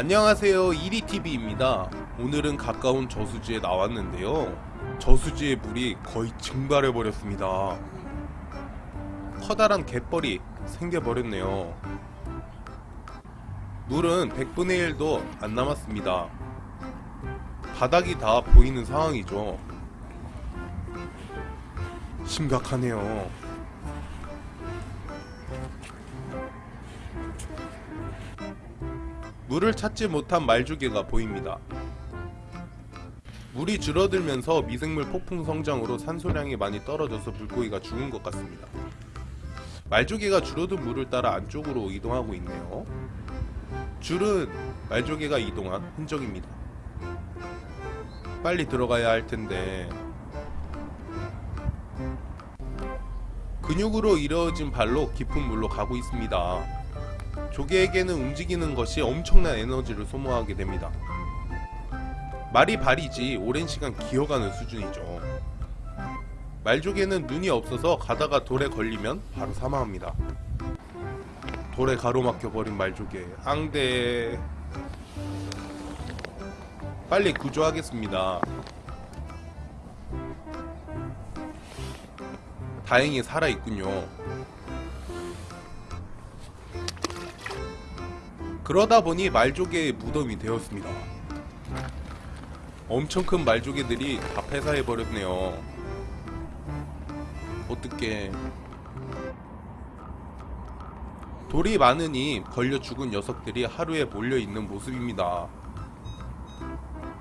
안녕하세요. 이리TV입니다. 오늘은 가까운 저수지에 나왔는데요. 저수지의 물이 거의 증발해버렸습니다. 커다란 갯벌이 생겨버렸네요. 물은 100분의 1도 안 남았습니다. 바닥이 다 보이는 상황이죠. 심각하네요 물을 찾지 못한 말조개가 보입니다. 물이 줄어들면서 미생물 폭풍 성장으로 산소량이 많이 떨어져서 물고기가 죽은 것 같습니다. 말조개가 줄어든 물을 따라 안쪽으로 이동하고 있네요. 줄은 말조개가 이동한 흔적입니다. 빨리 들어가야 할 텐데 근육으로 이루어진 발로 깊은 물로 가고 있습니다. 조개에게는 움직이는 것이 엄청난 에너지를 소모하게 됩니다. 말이 발이지 오랜 시간 기어가는 수준이죠. 말조개는 눈이 없어서 가다가 돌에 걸리면 바로 사망합니다. 돌에 가로막혀 버린 말조개 앙대 빨리 구조하겠습니다. 다행히 살아있군요. 그러다 보니 말조개의 무덤이 되었습니다. 엄청 큰 말조개들이 다 폐사해버렸네요. 어떻게 돌이 많으니 걸려 죽은 녀석들이 하루에 몰려있는 모습입니다.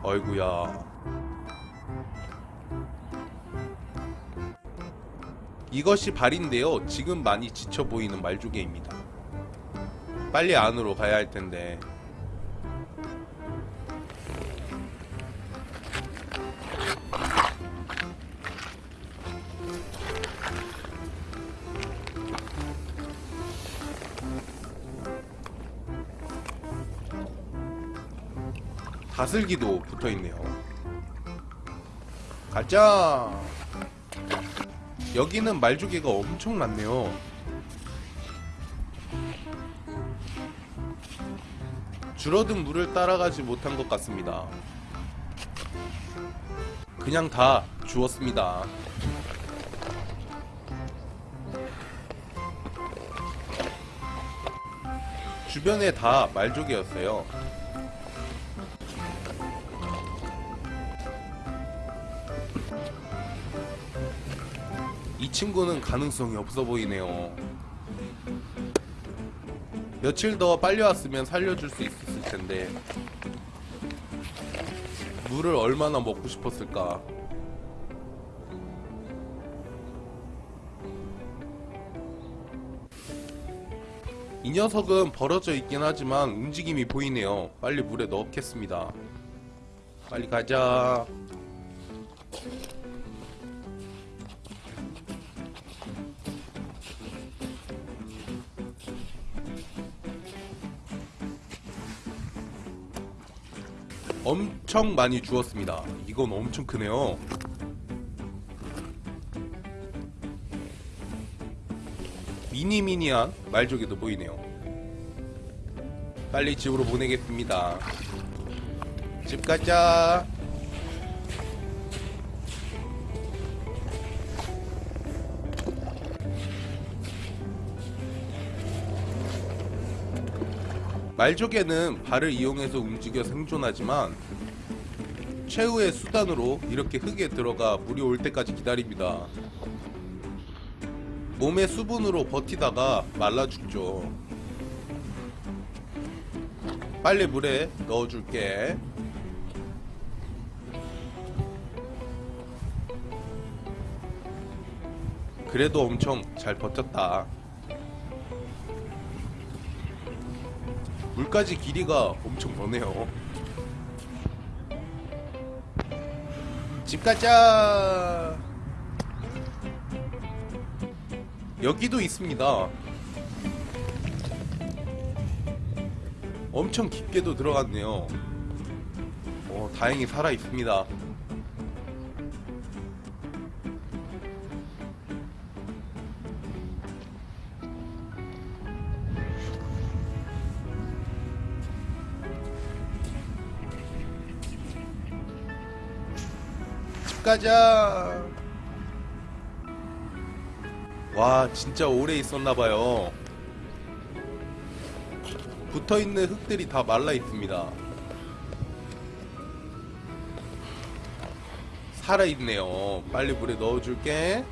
어이구야. 이것이 발인데요. 지금 많이 지쳐 보이는 말조개입니다. 빨리 안으로 가야 할 텐데. 다슬기도 붙어있네요. 가자. 여기는 말조개가 엄청 많네요 줄어든 물을 따라가지 못한 것 같습니다. 그냥 다 주웠습니다. 주변에 다 말족이었어요. 이 친구는 가능성이 없어 보이네요. 며칠 더 빨리 왔으면 살려줄 수 있었을 텐데 물을 얼마나 먹고 싶었을까? 이 녀석은 벌어져 있긴 하지만 움직임이 보이네요. 빨리 물에 넣겠습니다. 빨리 가자 엄청 많이 주었습니다. 이건 엄청 크네요. 미니미니한 말조개도 보이네요. 빨리 집으로 보내겠습니다. 집 가자 말조개는 발을 이용해서 움직여 생존하지만 최후의 수단으로 이렇게 흙에 들어가 물이 올 때까지 기다립니다. 몸의 수분으로 버티다가 말라 죽죠. 빨리 물에 넣어줄게. 그래도 엄청 잘 버텼다. 물까지 길이가 엄청 머네요. 집 가자. 여기도 있습니다. 엄청 깊게도 들어갔네요. 어, 다행히 살아 있습니다 가자. 와, 진짜 오래 있었나봐요. 붙어 있는 흙들이 다 말라 있습니다. 살아 있네요. 빨리 물에 넣어줄게.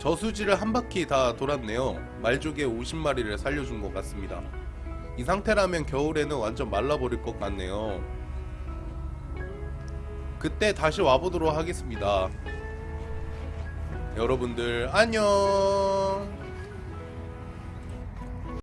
저수지를 한 바퀴 다 돌았네요. 말조개 50마리를 살려준 것 같습니다. 이 상태라면 겨울에는 완전 말라버릴 것 같네요. 그때 다시 와보도록 하겠습니다. 여러분들 안녕.